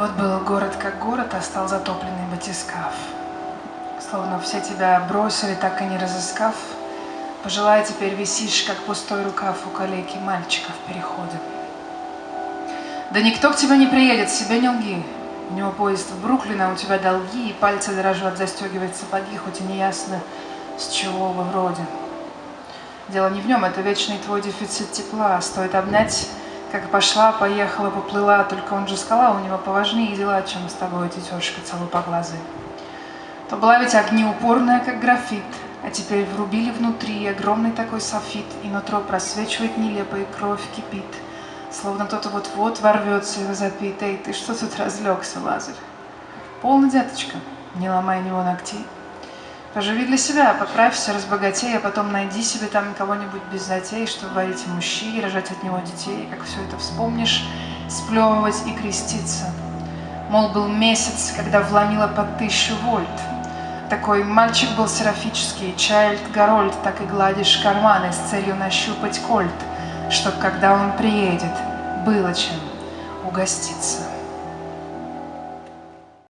Вот был город как город, а стал затопленный батискаф. Словно все тебя бросили, так и не разыскав. Пожелай, теперь висишь, как пустой рукав у калеки мальчика в переходе. Да никто к тебе не приедет, себе не лги. У него поезд в Бруклин, а у тебя долги, и пальцы дрожат застегивать сапоги, хоть и не ясно, с чего вы вроде. Дело не в нем, это вечный твой дефицит тепла. Стоит обнять как пошла, поехала, поплыла, только он же скала, у него поважнее дела, чем с тобой, тетешка целопоглазая. То была ведь огнеупорная, как графит, а теперь врубили внутри огромный такой софит, и нутро просвечивает нелепо, и кровь кипит, словно кто-то вот-вот ворвется и возопит. Эй, ты что тут разлегся, Лазарь? Полно, деточка, не ломай него ногтей. Поживи для себя, поправься, разбогатей, а потом найди себе там кого-нибудь без затей, чтобы варить мужчи, рожать от него детей, как все это вспомнишь, сплевывать и креститься. Мол, был месяц, когда вломила под тысячу вольт. Такой мальчик был серафический, Чайльд Гарольд, так и гладишь карманы с целью нащупать кольт, чтоб, когда он приедет, было чем угоститься.